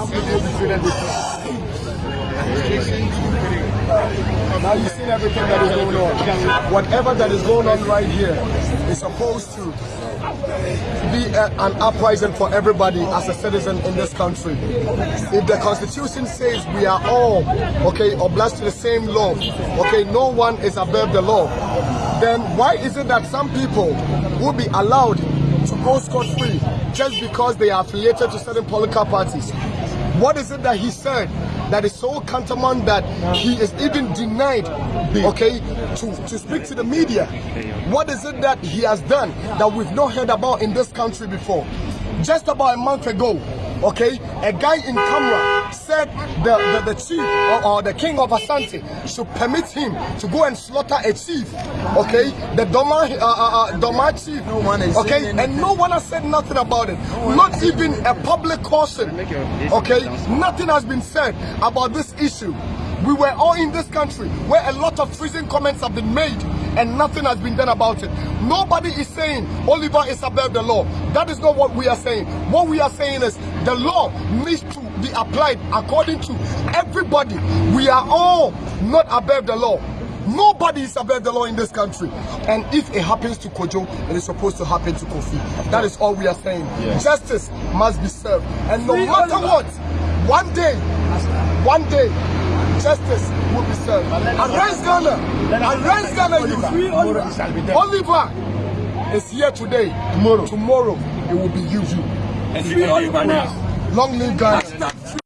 Now you've seen everything that is going on. Whatever that is going on right here is supposed to be a, an uprising for everybody as a citizen in this country. If the constitution says we are all, okay, obliged to the same law, okay, no one is above the law, then why is it that some people will be allowed to go scot-free just because they are affiliated to certain political parties? What is it that he said that is so countermand that he is even denied, okay, to, to speak to the media? What is it that he has done that we've not heard about in this country before? Just about a month ago, okay, a guy in camera said the, the, the chief or, or the king of Asante should permit him to go and slaughter a chief, okay, the Dormaa, uh, uh, uh, Dormaa chief, No one is okay, and no one has said nothing about it, not even a public caution, okay, nothing has been said about this issue. We were all in this country where a lot of freezing comments have been made and nothing has been done about it. Nobody is saying Oliver is above the law. That is not what we are saying. What we are saying is the law needs to be applied according to everybody. We are all not above the law. Nobody is above the law in this country. And if it happens to Kojo, it is supposed to happen to Kofi. That is all we are saying. Justice must be served. And no matter what, one day, one day, justice will be served. Arrest Ghana. Arrest Ghana youth. Oliver is here today. Tomorrow. Tomorrow, it will be you. Free Oliver now. Long live Ghana.